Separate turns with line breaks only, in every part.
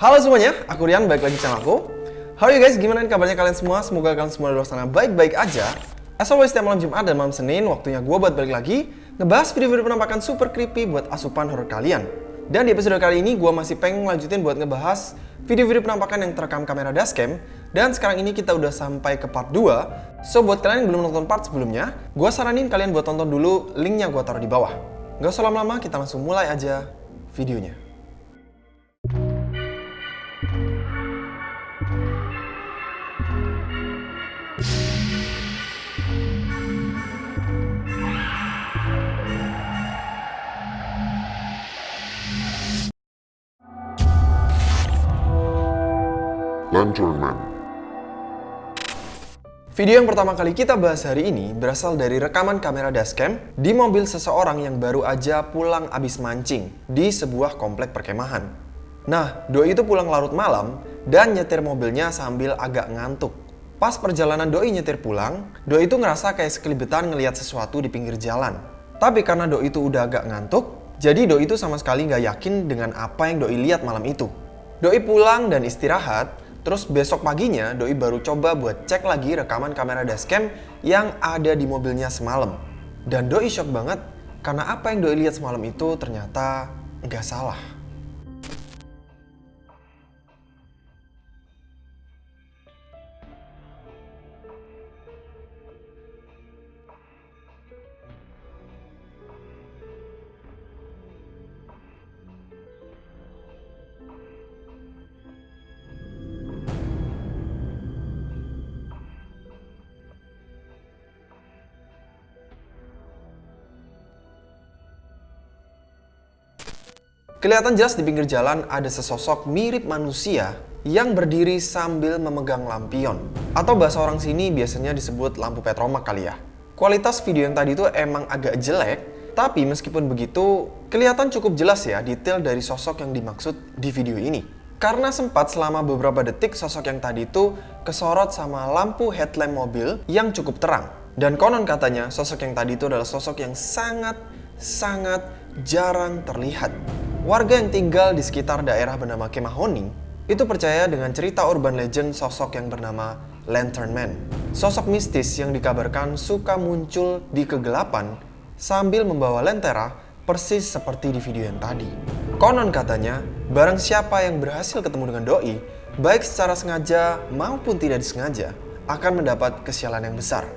Halo semuanya, aku Rian, balik lagi channel aku. How are you guys? Gimana kabarnya kalian semua? Semoga kalian semua di luar sana baik-baik aja. As always, setiap malam Jumat dan malam Senin, waktunya gue buat balik lagi ngebahas video-video penampakan super creepy buat asupan horror kalian. Dan di episode kali ini, gue masih pengen lanjutin buat ngebahas video-video penampakan yang terekam kamera dashcam. Dan sekarang ini kita udah sampai ke part 2. So, buat kalian yang belum nonton part sebelumnya, gue saranin kalian buat tonton dulu, linknya gue taruh di bawah. Gak usah lama-lama, kita langsung mulai aja videonya.
Lantern Man.
Video yang pertama kali kita bahas hari ini berasal dari rekaman kamera dashcam di mobil seseorang yang baru aja pulang abis mancing di sebuah komplek perkemahan. Nah, Doi itu pulang larut malam dan nyetir mobilnya sambil agak ngantuk. Pas perjalanan Doi nyetir pulang, Doi itu ngerasa kayak sekelibetan ngelihat sesuatu di pinggir jalan. Tapi karena Doi itu udah agak ngantuk, jadi Doi itu sama sekali nggak yakin dengan apa yang Doi lihat malam itu. Doi pulang dan istirahat, Terus besok paginya Doi baru coba buat cek lagi rekaman kamera dashcam yang ada di mobilnya semalam. Dan Doi shock banget karena apa yang Doi lihat semalam itu ternyata nggak salah. Kelihatan jelas di pinggir jalan ada sesosok mirip manusia yang berdiri sambil memegang lampion. Atau bahasa orang sini biasanya disebut lampu petromak kali ya. Kualitas video yang tadi itu emang agak jelek, tapi meskipun begitu, kelihatan cukup jelas ya detail dari sosok yang dimaksud di video ini. Karena sempat selama beberapa detik sosok yang tadi itu kesorot sama lampu headlamp mobil yang cukup terang. Dan konon katanya sosok yang tadi itu adalah sosok yang sangat-sangat jarang terlihat. Warga yang tinggal di sekitar daerah bernama Kemahoni itu percaya dengan cerita urban legend sosok yang bernama Lantern Man. Sosok mistis yang dikabarkan suka muncul di kegelapan sambil membawa lentera persis seperti di video yang tadi. Konon katanya, barang siapa yang berhasil ketemu dengan doi, baik secara sengaja maupun tidak disengaja, akan mendapat kesialan yang besar.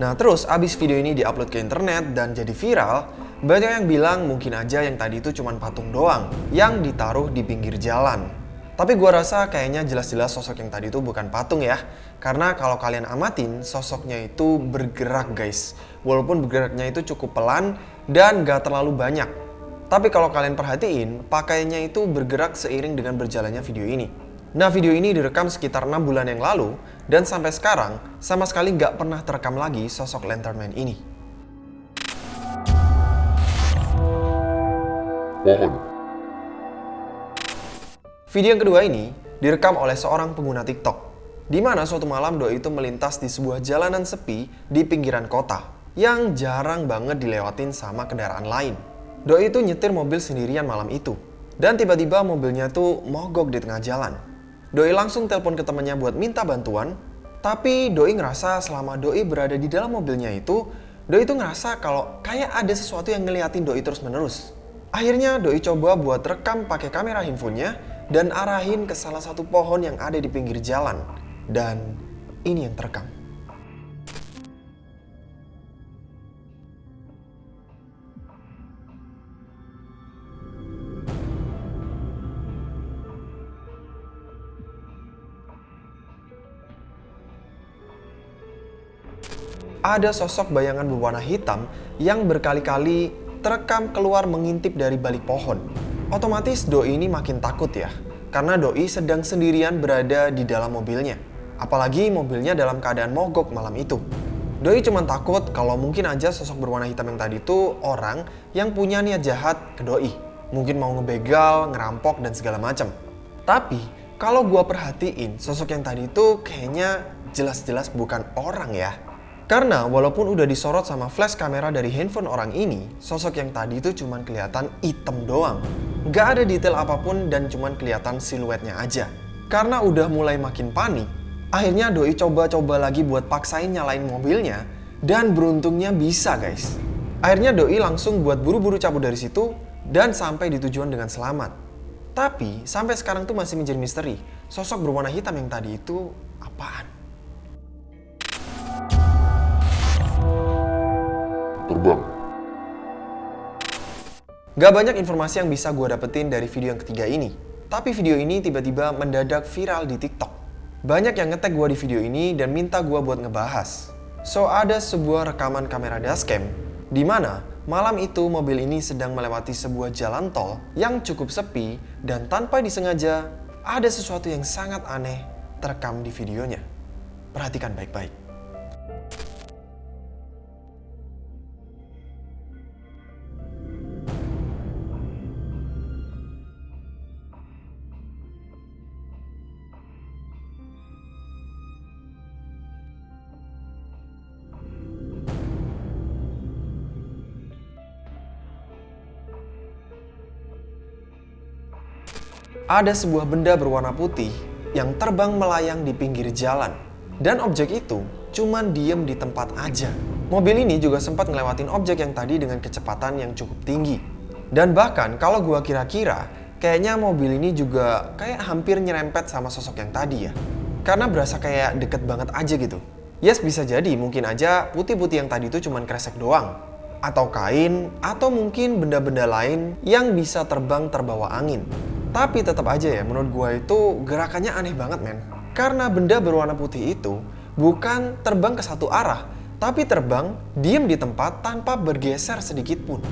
Nah terus abis video ini diupload ke internet dan jadi viral, banyak yang bilang mungkin aja yang tadi itu cuma patung doang yang ditaruh di pinggir jalan. Tapi gua rasa kayaknya jelas-jelas sosok yang tadi itu bukan patung ya. Karena kalau kalian amatin, sosoknya itu bergerak guys. Walaupun bergeraknya itu cukup pelan dan gak terlalu banyak. Tapi kalau kalian perhatiin, pakaiannya itu bergerak seiring dengan berjalannya video ini. Nah video ini direkam sekitar 6 bulan yang lalu, dan sampai sekarang sama sekali gak pernah terekam lagi sosok Lantern Man ini.
Pohon.
Video yang kedua ini direkam oleh seorang pengguna TikTok, di mana suatu malam Doi itu melintas di sebuah jalanan sepi di pinggiran kota yang jarang banget dilewatin sama kendaraan lain. Doi itu nyetir mobil sendirian malam itu, dan tiba-tiba mobilnya tuh mogok di tengah jalan. Doi langsung telepon ke temannya buat minta bantuan, tapi Doi ngerasa selama Doi berada di dalam mobilnya itu, Doi itu ngerasa kalau kayak ada sesuatu yang ngeliatin Doi terus-menerus. Akhirnya Doi coba buat rekam pakai kamera handphonenya dan arahin ke salah satu pohon yang ada di pinggir jalan. Dan ini yang terekam. Ada sosok bayangan berwarna hitam yang berkali-kali terekam keluar mengintip dari balik pohon. Otomatis Doi ini makin takut ya, karena Doi sedang sendirian berada di dalam mobilnya. Apalagi mobilnya dalam keadaan mogok malam itu. Doi cuma takut kalau mungkin aja sosok berwarna hitam yang tadi itu orang yang punya niat jahat ke Doi. Mungkin mau ngebegal, ngerampok, dan segala macam. Tapi, kalau gua perhatiin, sosok yang tadi itu kayaknya jelas-jelas bukan orang ya. Karena walaupun udah disorot sama flash kamera dari handphone orang ini, sosok yang tadi itu cuma kelihatan hitam doang. Nggak ada detail apa pun dan cuman kelihatan siluetnya aja. Karena udah mulai makin panik, akhirnya Doi coba-coba lagi buat paksain nyalain mobilnya dan beruntungnya bisa guys. Akhirnya Doi langsung buat buru-buru cabut dari situ dan sampai di tujuan dengan selamat. Tapi sampai sekarang tuh masih menjadi misteri. Sosok berwarna hitam yang tadi itu apaan?
Terbang.
Gak banyak informasi yang bisa gue dapetin dari video yang ketiga ini. Tapi video ini tiba-tiba mendadak viral di TikTok. Banyak yang ngetek gue di video ini dan minta gue buat ngebahas. So, ada sebuah rekaman kamera dashcam di mana malam itu mobil ini sedang melewati sebuah jalan tol yang cukup sepi dan tanpa disengaja ada sesuatu yang sangat aneh terekam di videonya. Perhatikan baik-baik. Ada sebuah benda berwarna putih yang terbang melayang di pinggir jalan. Dan objek itu cuman diem di tempat aja. Mobil ini juga sempat ngelewatin objek yang tadi dengan kecepatan yang cukup tinggi. Dan bahkan kalau gua kira-kira, kayaknya mobil ini juga kayak hampir nyerempet sama sosok yang tadi ya. Karena berasa kayak deket banget aja gitu. Yes bisa jadi mungkin aja putih-putih yang tadi itu cuman kresek doang. Atau kain, atau mungkin benda-benda lain yang bisa terbang terbawa angin. Tapi tetap aja ya, menurut gue itu gerakannya aneh banget men. Karena benda berwarna putih itu bukan terbang ke satu arah, tapi terbang diem di tempat tanpa bergeser sedikit pun.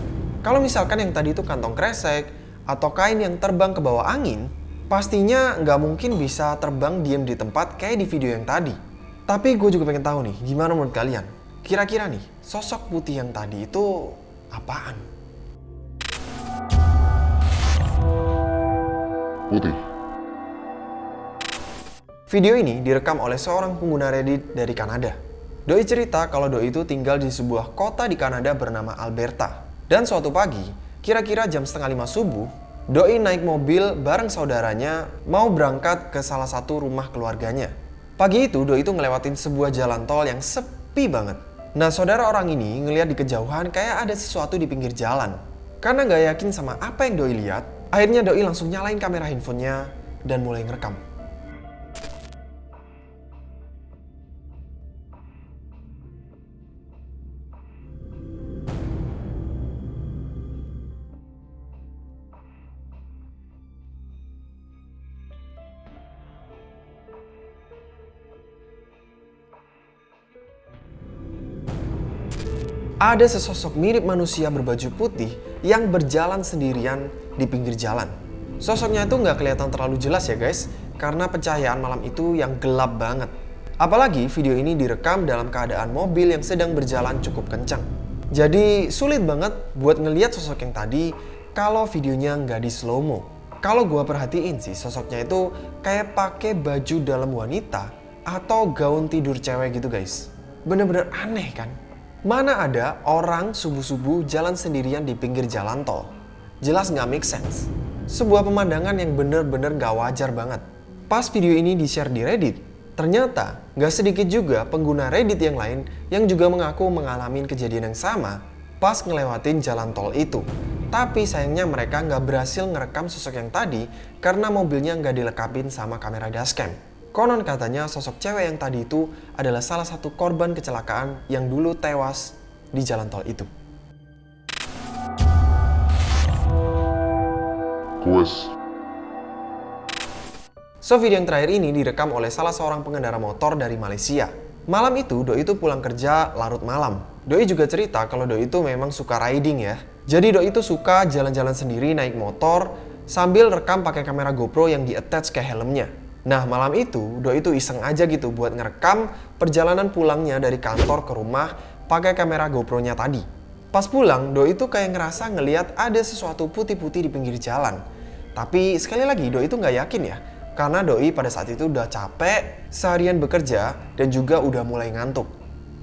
Kalau misalkan yang tadi itu kantong kresek atau kain yang terbang ke bawah angin, pastinya nggak mungkin bisa terbang diem di tempat kayak di video yang tadi. Tapi gue juga pengen tahu nih, gimana menurut kalian? Kira-kira nih, sosok putih yang tadi itu apaan?
Putih.
Video ini direkam oleh seorang pengguna Reddit dari Kanada. Doi cerita kalau Doi itu tinggal di sebuah kota di Kanada bernama Alberta. Dan suatu pagi, kira-kira jam setengah lima subuh, Doi naik mobil bareng saudaranya mau berangkat ke salah satu rumah keluarganya. Pagi itu Doi itu ngelewatin sebuah jalan tol yang sepi banget. Nah saudara orang ini ngeliat di kejauhan kayak ada sesuatu di pinggir jalan. Karena nggak yakin sama apa yang Doi lihat, Akhirnya Doi langsung nyalain kamera handphonenya dan mulai ngerekam. Ada sesosok mirip manusia berbaju putih yang berjalan sendirian di pinggir jalan. Sosoknya itu nggak kelihatan terlalu jelas ya guys, karena pencahayaan malam itu yang gelap banget. Apalagi video ini direkam dalam keadaan mobil yang sedang berjalan cukup kencang. Jadi sulit banget buat ngeliat sosok yang tadi kalau videonya nggak di slow mo. Kalau gue perhatiin sih sosoknya itu kayak pakai baju dalam wanita atau gaun tidur cewek gitu guys. Bener-bener aneh kan? Mana ada orang subuh-subuh jalan sendirian di pinggir jalan tol? Jelas nggak make sense. Sebuah pemandangan yang bener-bener gak wajar banget. Pas video ini di-share di Reddit, ternyata gak sedikit juga pengguna Reddit yang lain yang juga mengaku mengalami kejadian yang sama pas ngelewatin jalan tol itu. Tapi sayangnya mereka nggak berhasil ngerekam sosok yang tadi karena mobilnya nggak dilekapin sama kamera dashcam. Konon katanya sosok cewek yang tadi itu adalah salah satu korban kecelakaan yang dulu tewas di jalan tol itu.
Quest.
So video yang terakhir ini direkam oleh salah seorang pengendara motor dari Malaysia. Malam itu Doi itu pulang kerja larut malam. Doi juga cerita kalau Doi itu memang suka riding ya. Jadi Doi itu suka jalan-jalan sendiri naik motor sambil rekam pakai kamera GoPro yang di-attach ke helmnya. Nah malam itu Doi itu iseng aja gitu buat ngerekam perjalanan pulangnya dari kantor ke rumah pakai kamera GoPro-nya tadi. Pas pulang, Doi itu kayak ngerasa ngeliat ada sesuatu putih-putih di pinggir jalan. Tapi sekali lagi Doi itu nggak yakin ya, karena Doi pada saat itu udah capek, seharian bekerja, dan juga udah mulai ngantuk.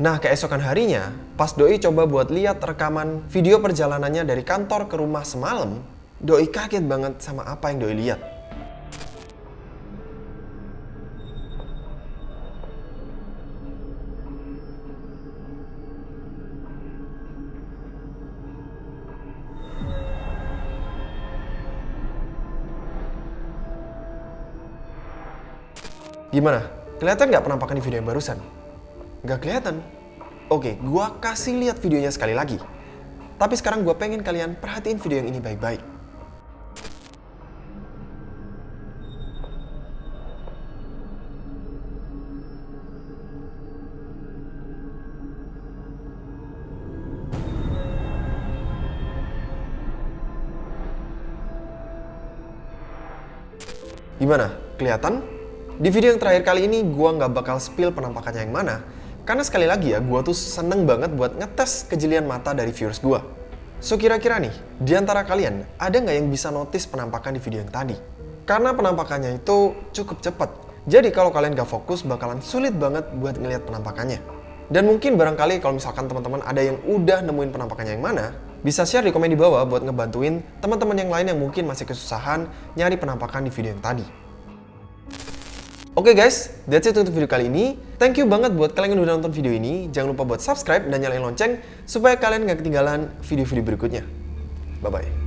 Nah keesokan harinya, pas Doi coba buat lihat rekaman video perjalanannya dari kantor ke rumah semalam, Doi kaget banget sama apa yang Doi lihat. Gimana? Kelihatan nggak penampakan di video yang barusan? Nggak kelihatan. Oke, gua kasih lihat videonya sekali lagi. Tapi sekarang gua pengen kalian perhatiin video yang ini baik-baik. Gimana? Kelihatan? Di video yang terakhir kali ini, gua nggak bakal spill penampakannya yang mana, karena sekali lagi ya, gua tuh seneng banget buat ngetes kejelian mata dari viewers gua. So kira-kira nih, di antara kalian, ada nggak yang bisa notice penampakan di video yang tadi? Karena penampakannya itu cukup cepat, jadi kalau kalian gak fokus bakalan sulit banget buat ngelihat penampakannya. Dan mungkin barangkali kalau misalkan teman-teman ada yang udah nemuin penampakannya yang mana, bisa share di komen di bawah buat ngebantuin teman-teman yang lain yang mungkin masih kesusahan nyari penampakan di video yang tadi. Oke okay guys, that's it untuk video kali ini. Thank you banget buat kalian yang udah nonton video ini. Jangan lupa buat subscribe dan nyalain lonceng supaya kalian gak ketinggalan video-video berikutnya. Bye-bye.